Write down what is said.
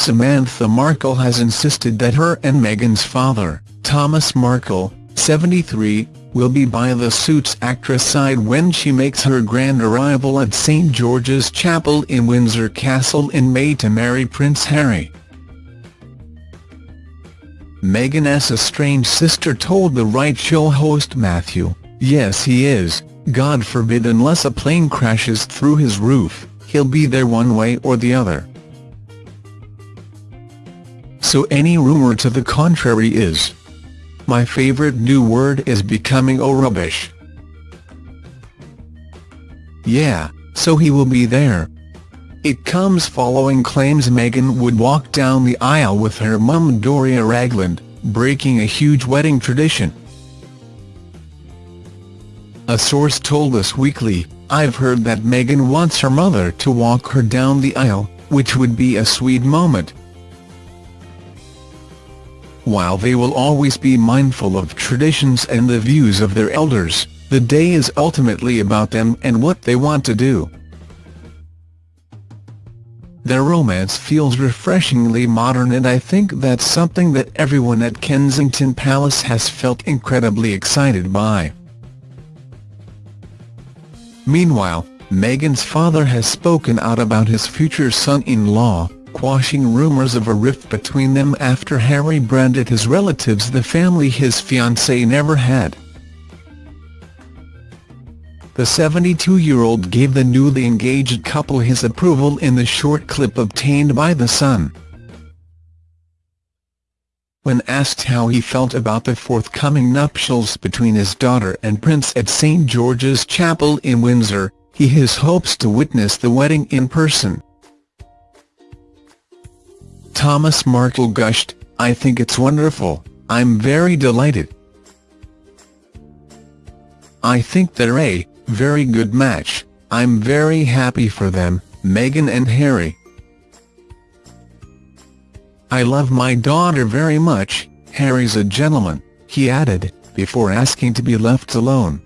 Samantha Markle has insisted that her and Meghan's father, Thomas Markle, 73, will be by the Suits actress' side when she makes her grand arrival at St George's Chapel in Windsor Castle in May to marry Prince Harry. Meghan's estranged sister told the Right Show host Matthew, yes he is, God forbid unless a plane crashes through his roof, he'll be there one way or the other. So any rumour to the contrary is my favourite new word is becoming oh rubbish. Yeah, so he will be there. It comes following claims Meghan would walk down the aisle with her mum Doria Ragland, breaking a huge wedding tradition. A source told Us Weekly, I've heard that Meghan wants her mother to walk her down the aisle, which would be a sweet moment. While they will always be mindful of traditions and the views of their elders, the day is ultimately about them and what they want to do. Their romance feels refreshingly modern and I think that's something that everyone at Kensington Palace has felt incredibly excited by. Meanwhile, Meghan's father has spoken out about his future son-in-law, quashing rumours of a rift between them after Harry branded his relatives the family his fiancée never had. The 72-year-old gave the newly engaged couple his approval in the short clip obtained by The Sun. When asked how he felt about the forthcoming nuptials between his daughter and Prince at St George's Chapel in Windsor, he has hopes to witness the wedding in person. Thomas Markle gushed, I think it's wonderful, I'm very delighted. I think they're a very good match, I'm very happy for them, Meghan and Harry. I love my daughter very much, Harry's a gentleman, he added, before asking to be left alone.